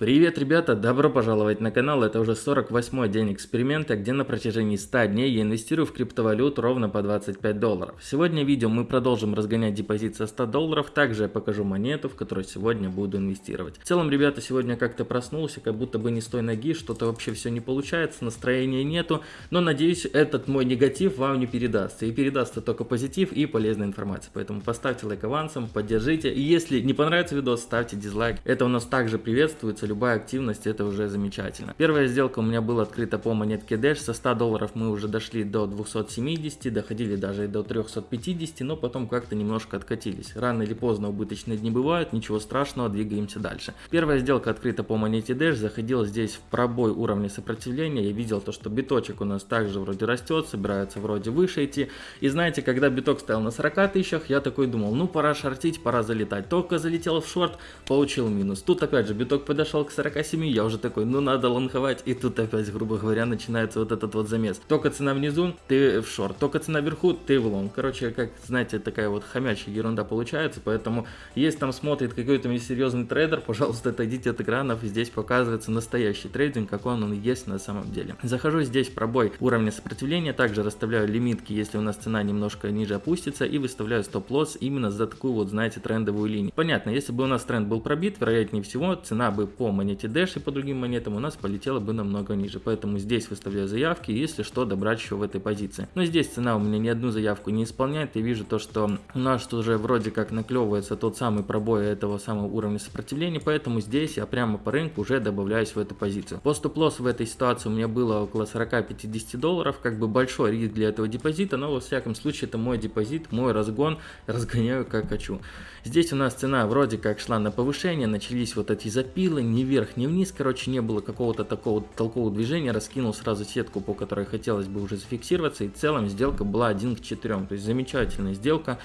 Привет, ребята! Добро пожаловать на канал. Это уже 48 день эксперимента, где на протяжении 100 дней я инвестирую в криптовалюту ровно по 25 долларов. Сегодня в видео мы продолжим разгонять депозит со 100 долларов. Также я покажу монету, в которую сегодня буду инвестировать. В целом, ребята, сегодня как-то проснулся, как будто бы не с той ноги, что-то вообще все не получается, настроения нету. Но надеюсь, этот мой негатив вам не передастся. И передастся только позитив и полезная информация. Поэтому поставьте лайк авансом, поддержите. И если не понравится видос, ставьте дизлайк. Это у нас также приветствуется любая активность, это уже замечательно. Первая сделка у меня была открыта по монетке Dash, со 100 долларов мы уже дошли до 270, доходили даже до 350, но потом как-то немножко откатились. Рано или поздно убыточные дни бывают, ничего страшного, двигаемся дальше. Первая сделка открыта по монете Dash, заходила здесь в пробой уровня сопротивления, я видел то, что биточек у нас также вроде растет, собирается вроде выше идти. И знаете, когда биток стоял на 40 тысячах, я такой думал, ну пора шортить, пора залетать. Только залетел в шорт, получил минус. Тут опять же биток подошел подошел к 47, я уже такой, ну надо лонговать, и тут опять, грубо говоря, начинается вот этот вот замес. Только цена внизу, ты в шорт, только цена вверху, ты в лонг. Короче, как, знаете, такая вот хомячая ерунда получается, поэтому если там смотрит какой-то несерьезный трейдер, пожалуйста, отойдите от экранов, здесь показывается настоящий трейдинг, какой он есть на самом деле. Захожу здесь пробой уровня сопротивления, также расставляю лимитки, если у нас цена немножко ниже опустится, и выставляю стоп-лосс именно за такую вот, знаете, трендовую линию. Понятно, если бы у нас тренд был пробит, вероятнее всего, цена бы по монете Dash и по другим монетам у нас полетела бы намного ниже. Поэтому здесь выставляю заявки, если что, добрать еще в этой позиции. Но здесь цена у меня ни одну заявку не исполняет. Я вижу то, что у нас уже вроде как наклевывается тот самый пробой этого самого уровня сопротивления. Поэтому здесь я прямо по рынку уже добавляюсь в эту позицию. По стоп-лосс в этой ситуации у меня было около 40-50 долларов. Как бы большой риск для этого депозита, но во всяком случае это мой депозит, мой разгон. Разгоняю как хочу. Здесь у нас цена вроде как шла на повышение, начались вот эти запилы, не вверх, ни вниз, короче, не было какого-то такого толкового движения, раскинул сразу сетку, по которой хотелось бы уже зафиксироваться, и в целом сделка была 1 к 4, то есть замечательная сделка,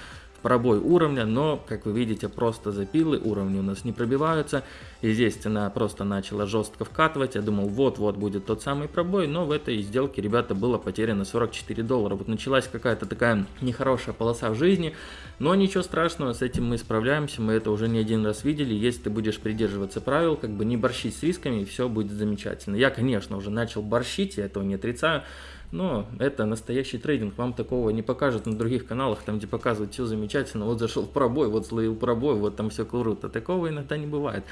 пробой уровня, но, как вы видите, просто запилы, уровни у нас не пробиваются. И здесь цена просто начала жестко вкатывать. Я думал, вот-вот будет тот самый пробой, но в этой сделке, ребята, было потеряно 44 доллара. Вот началась какая-то такая нехорошая полоса в жизни, но ничего страшного, с этим мы справляемся, мы это уже не один раз видели. Если ты будешь придерживаться правил, как бы не борщить с рисками, все будет замечательно. Я, конечно, уже начал борщить, я этого не отрицаю, но это настоящий трейдинг, вам такого не покажут на других каналах, там где показывают все замечательно, вот зашел в пробой, вот словил пробой, вот там все круто, такого иногда не бывает.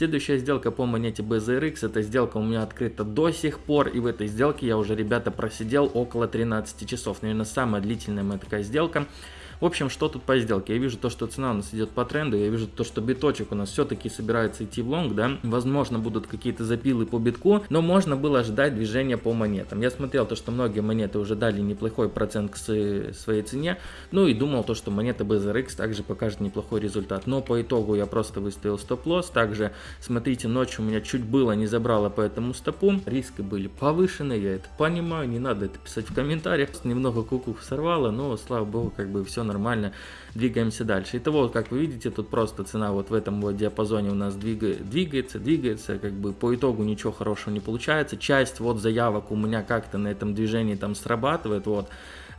Следующая сделка по монете BZRX, эта сделка у меня открыта до сих пор, и в этой сделке я уже, ребята, просидел около 13 часов, наверное, самая длительная моя такая сделка. В общем, что тут по сделке? Я вижу то, что цена у нас идет по тренду, я вижу то, что биточек у нас все-таки собирается идти в лонг, да, возможно, будут какие-то запилы по битку, но можно было ждать движения по монетам. Я смотрел то, что многие монеты уже дали неплохой процент к своей цене, ну и думал то, что монета BZRX также покажет неплохой результат, но по итогу я просто выставил стоп-лосс, также, смотрите, ночью у меня чуть было не забрало по этому стопу, риски были повышены, я это понимаю, не надо это писать в комментариях, немного куку сорвало, но, слава богу, как бы все нормально, двигаемся дальше. Итого, как вы видите, тут просто цена вот в этом вот диапазоне у нас двигает, двигается, двигается, как бы по итогу ничего хорошего не получается. Часть вот заявок у меня как-то на этом движении там срабатывает, вот,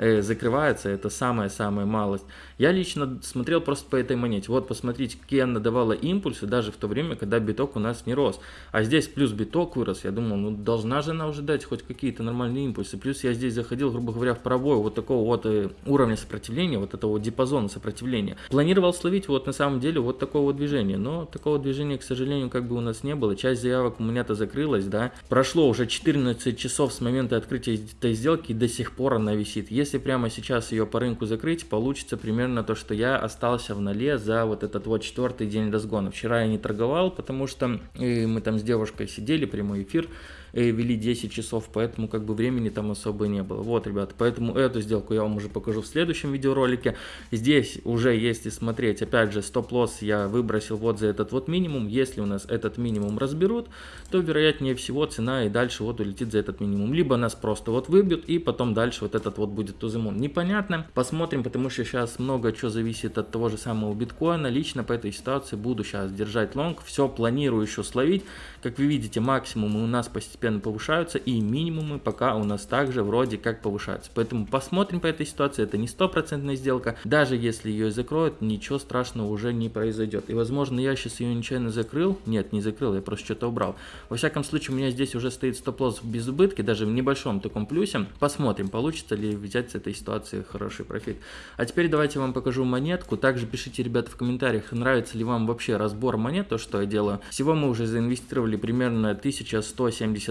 э, закрывается, это самая-самая малость. Я лично смотрел просто по этой монете. Вот посмотрите, какие она давала импульсы, даже в то время, когда биток у нас не рос. А здесь плюс биток вырос, я думал, ну должна же она уже дать хоть какие-то нормальные импульсы. Плюс я здесь заходил, грубо говоря, в пробой вот такого вот э, уровня сопротивления, вот этого диапазона сопротивления. Планировал словить вот на самом деле вот такого движения, но такого движения, к сожалению, как бы у нас не было. Часть заявок у меня-то закрылась, да. Прошло уже 14 часов с момента открытия этой сделки и до сих пор она висит. Если если прямо сейчас ее по рынку закрыть, получится примерно то, что я остался в нале за вот этот вот четвертый день разгона. Вчера я не торговал, потому что мы там с девушкой сидели, прямой эфир, вели 10 часов, поэтому как бы времени там особо не было. Вот, ребята, поэтому эту сделку я вам уже покажу в следующем видеоролике. Здесь уже, если смотреть, опять же, стоп-лосс я выбросил вот за этот вот минимум. Если у нас этот минимум разберут, то вероятнее всего цена и дальше вот улетит за этот минимум. Либо нас просто вот выбьют и потом дальше вот этот вот будет Тузимун, непонятно. Посмотрим, потому что сейчас много чего зависит от того же самого биткоина. Лично по этой ситуации буду сейчас держать лонг. Все планирую еще словить. Как вы видите, максимумы у нас постепенно повышаются и минимумы пока у нас также вроде как повышаются. Поэтому посмотрим по этой ситуации. Это не стопроцентная сделка. Даже если ее закроют, ничего страшного уже не произойдет. И возможно я сейчас ее нечаянно закрыл. Нет, не закрыл, я просто что-то убрал. Во всяком случае, у меня здесь уже стоит стоп-лосс без убытки, даже в небольшом таком плюсе. Посмотрим, получится ли взять с этой ситуации хороший профит. А теперь давайте я вам покажу монетку. Также пишите, ребята, в комментариях, нравится ли вам вообще разбор монет, то, что я делаю. Всего мы уже заинвестировали примерно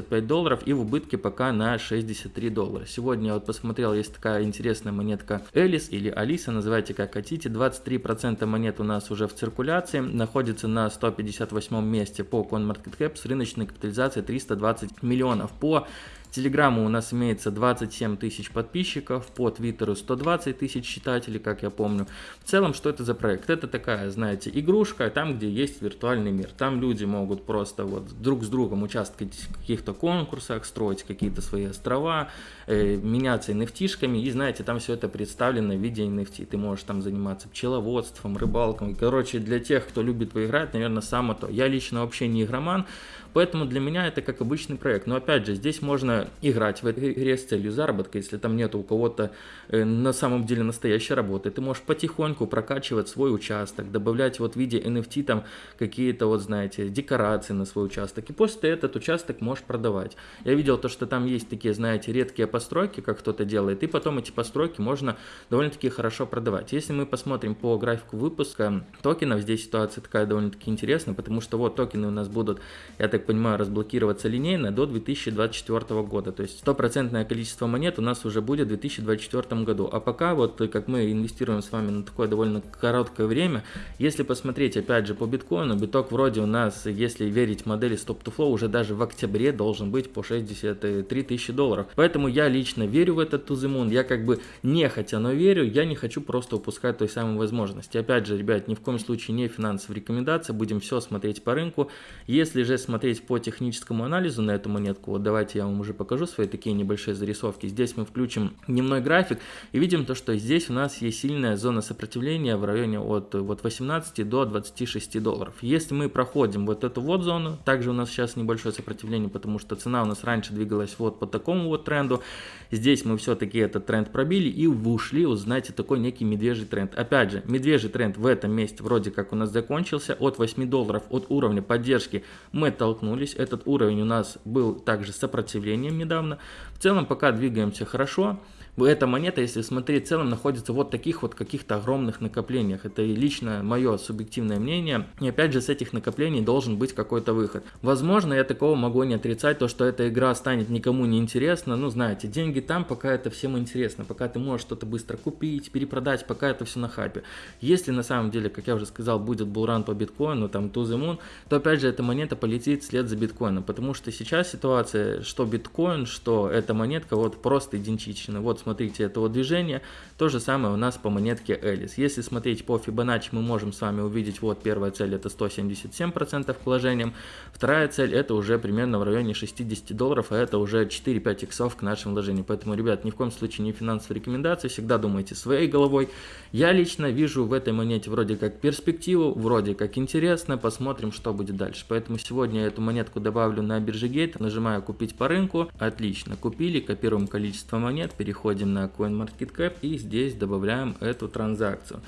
1175 долларов и в убытке пока на 63 доллара. Сегодня я вот посмотрел, есть такая интересная монетка Элис или Алиса, называйте как хотите. 23% монет у нас уже в циркуляции, находится на 158 месте по CoinMarketCap с рыночной капитализацией 320 миллионов. По Телеграмму у нас имеется 27 тысяч подписчиков, по Твиттеру 120 тысяч читателей, как я помню. В целом, что это за проект? Это такая, знаете, игрушка, там, где есть виртуальный мир. Там люди могут просто вот друг с другом участвовать в каких-то конкурсах, строить какие-то свои острова, э, меняться nft и знаете, там все это представлено в виде NFT. Ты можешь там заниматься пчеловодством, рыбалкой. Короче, для тех, кто любит поиграть, наверное, само то. Я лично вообще не игроман, Поэтому для меня это как обычный проект. Но опять же, здесь можно играть в этой игре с целью заработка, если там нет у кого-то э, на самом деле настоящей работы. Ты можешь потихоньку прокачивать свой участок, добавлять вот в виде NFT там какие-то вот, знаете, декорации на свой участок. И после этот участок можешь продавать. Я видел то, что там есть такие, знаете, редкие постройки, как кто-то делает, и потом эти постройки можно довольно-таки хорошо продавать. Если мы посмотрим по графику выпуска токенов, здесь ситуация такая довольно-таки интересная, потому что вот токены у нас будут, я так так понимаю, разблокироваться линейно до 2024 года. То есть стопроцентное количество монет у нас уже будет в 2024 году. А пока вот как мы инвестируем с вами на такое довольно короткое время, если посмотреть опять же по биткоину, биток вроде у нас, если верить модели Stop to Flow, уже даже в октябре должен быть по 63 тысячи долларов. Поэтому я лично верю в этот Moon. Я как бы не хотя, но верю. Я не хочу просто упускать той самой возможности. Опять же, ребят, ни в коем случае не финансовая рекомендация. Будем все смотреть по рынку. Если же смотреть посмотреть по техническому анализу на эту монетку, вот давайте я вам уже покажу свои такие небольшие зарисовки. Здесь мы включим дневной график и видим то, что здесь у нас есть сильная зона сопротивления в районе от вот 18 до 26 долларов. Если мы проходим вот эту вот зону, также у нас сейчас небольшое сопротивление, потому что цена у нас раньше двигалась вот по такому вот тренду. Здесь мы все-таки этот тренд пробили и ушли, вот знаете, такой некий медвежий тренд. Опять же, медвежий тренд в этом месте вроде как у нас закончился. От 8 долларов от уровня поддержки мы толкнули столкнулись. Этот уровень у нас был также сопротивлением недавно. В целом пока двигаемся хорошо эта монета, если смотреть в целом, находится вот таких вот каких-то огромных накоплениях. Это лично мое субъективное мнение. И опять же, с этих накоплений должен быть какой-то выход. Возможно, я такого могу не отрицать, то, что эта игра станет никому не интересна. Ну, знаете, деньги там, пока это всем интересно. Пока ты можешь что-то быстро купить, перепродать, пока это все на хайпе. Если на самом деле, как я уже сказал, будет булран по биткоину, там, to the moon, то опять же, эта монета полетит вслед за биткоином. Потому что сейчас ситуация, что биткоин, что эта монетка, вот просто идентична. Вот, смотрите, этого движения. То же самое у нас по монетке Элис. Если смотреть по Fibonacci, мы можем с вами увидеть, вот первая цель это 177% к вложениям, вторая цель это уже примерно в районе 60 долларов, а это уже 4-5 иксов к нашим вложениям. Поэтому, ребят, ни в коем случае не финансовые рекомендации, всегда думайте своей головой. Я лично вижу в этой монете вроде как перспективу, вроде как интересно, посмотрим, что будет дальше. Поэтому сегодня я эту монетку добавлю на бирже Gate, нажимаю купить по рынку, отлично, купили, копируем количество монет, переходим переходим на CoinMarketCap и здесь добавляем эту транзакцию.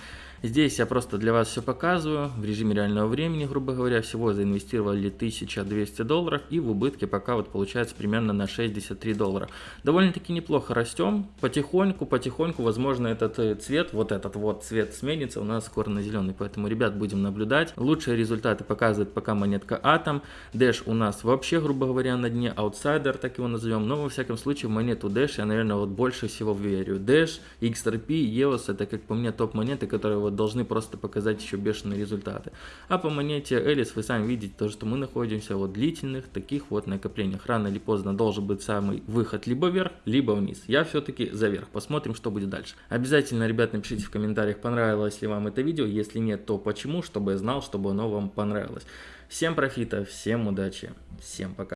Здесь я просто для вас все показываю в режиме реального времени, грубо говоря, всего заинвестировали 1200 долларов и в убытке пока вот получается примерно на 63 доллара. Довольно-таки неплохо растем, потихоньку, потихоньку, возможно этот э, цвет, вот этот вот цвет сменится у нас скоро на зеленый, поэтому, ребят, будем наблюдать. Лучшие результаты показывает пока монетка Atom, Dash у нас вообще, грубо говоря, на дне, Outsider, так его назовем, но во всяком случае монету Dash я, наверное, вот больше всего верю. Dash, XRP, EOS, это, как по мне, топ монеты, которые вот должны просто показать еще бешеные результаты. А по монете Элис вы сами видите, то, что мы находимся в длительных таких вот накоплениях. Рано или поздно должен быть самый выход либо вверх, либо вниз. Я все-таки за вверх. Посмотрим, что будет дальше. Обязательно, ребят, напишите в комментариях, понравилось ли вам это видео. Если нет, то почему, чтобы я знал, чтобы оно вам понравилось. Всем профита, всем удачи, всем пока.